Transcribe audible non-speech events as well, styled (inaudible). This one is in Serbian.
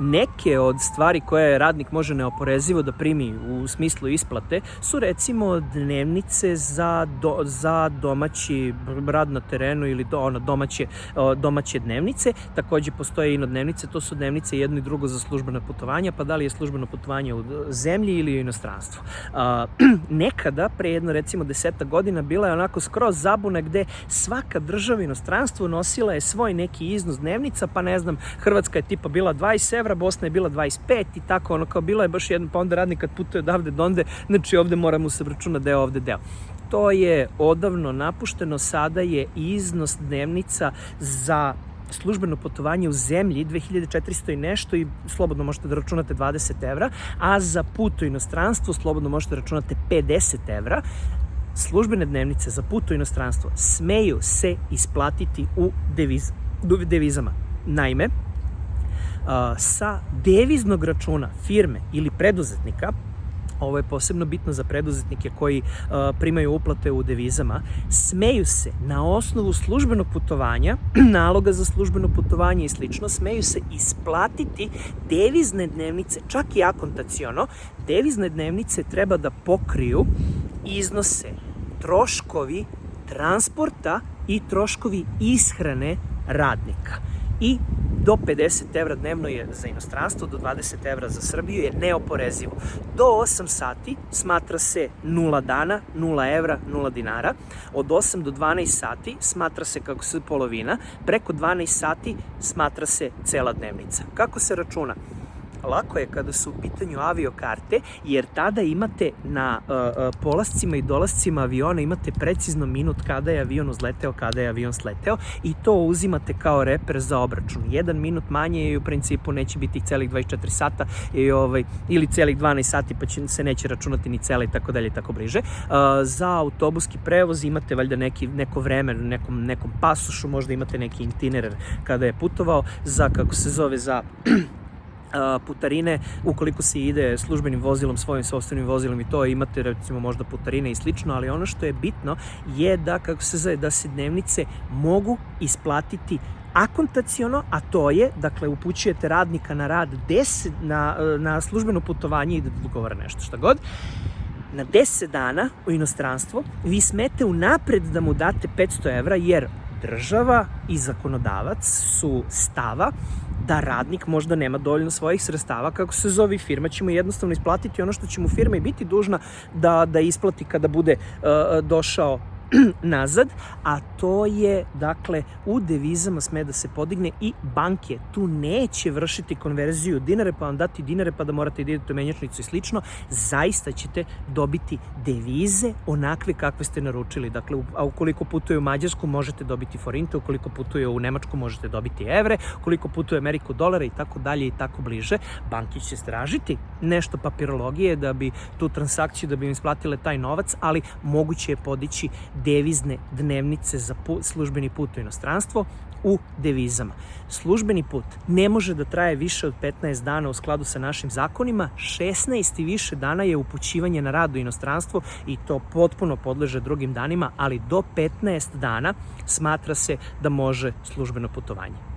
Neke od stvari koje radnik može neoporezivo da primi u smislu isplate su recimo dnevnice za, do, za domaći rad na terenu ili do, ono, domaće, domaće dnevnice. Takođe postoje i dnevnice, to su dnevnice jedno i drugo za službene putovanja, pa da li je službeno putovanje u zemlji ili u inostranstvu. (clears throat) Nekada, pre jedno recimo deseta godina, bila je onako skroz zabuna gde svaka država inostranstvo nosila je svoj neki iznos dnevnica, pa ne znam, Hrvatska je tipa bila 20 evra, Bosna je bila 25 i tako, ono kao bila je baš jedan, pa onda radnik kad putuje odavde donde, znači ovde moramo se vračuna deo, ovde deo to je odavno napušteno, sada je iznos dnevnica za službeno putovanje u zemlji 2400 i nešto i slobodno možete da računate 20 evra, a za put u inostranstvo slobodno možete da računate 50 evra. Službene dnevnice za put u inostranstvo smeju se isplatiti u deviz, devizama. Naime, sa deviznog računa firme ili preduzetnika ovo je posebno bitno za preduzetnike koji primaju uplate u devizama, smeju se na osnovu službenog putovanja, (clears throat) naloga za službeno putovanje i slično, smeju se isplatiti devizne dnevnice, čak i akontaciono, devizne dnevnice treba da pokriju iznose troškovi transporta i troškovi ishrane radnika. I do 50 evra dnevno je za inostranstvo, do 20 evra za Srbiju je neoporezivo. Do 8 sati smatra se 0 dana, 0 evra, 0 dinara. Od 8 do 12 sati smatra se kako se polovina, preko 12 sati smatra se cela dnevnica. Kako se računa? Lako je kada su u pitanju aviokarte, jer tada imate na uh, uh, polascima i dolascima aviona imate precizno minut kada je avion uzleteo, kada je avion sleteo i to uzimate kao reper za obračun. Jedan minut manje i u principu neće biti celih 24 sata i, ovaj, ili celih 12 sati pa će, se neće računati ni cela i tako dalje i tako bliže. Uh, za autobuski prevoz imate valjda neki, neko vreme, nekom, nekom pasušu, možda imate neki itinerar kada je putovao, za kako se zove, za putarine, ukoliko se ide službenim vozilom, svojim sobstvenim vozilom i to imate recimo možda putarine i slično, ali ono što je bitno je da, kako se zove, da se dnevnice mogu isplatiti akontaciono, a to je, dakle, upućujete radnika na rad 10, na, na službeno putovanje i da dogovara nešto, šta god, na 10 dana u inostranstvo, vi smete unapred da mu date 500 evra, jer država i zakonodavac su stava da radnik možda nema dovoljno svojih sredstava, kako se zove firma, će mu jednostavno isplatiti ono što će mu firma i biti dužna da, da isplati kada bude uh, došao (clears throat) nazad, a to je, dakle, u devizama sme da se podigne i banke tu neće vršiti konverziju dinare, pa vam dati dinare, pa da morate da idete u menjačnicu i slično, zaista ćete dobiti devize onakve kakve ste naručili. Dakle, a ukoliko putuje u Mađarsku, možete dobiti forinte, ukoliko putuje u Nemačku, možete dobiti evre, ukoliko putuje u Ameriku, dolara i tako dalje i tako bliže. Banki će stražiti nešto papirologije da bi tu transakciju, da bi im isplatile taj novac, ali moguće je podići devizne dnevnice za put, službeni put u inostranstvo u devizama. Službeni put ne može da traje više od 15 dana u skladu sa našim zakonima, 16 i više dana je upućivanje na rad u inostranstvo i to potpuno podleže drugim danima, ali do 15 dana smatra se da može službeno putovanje.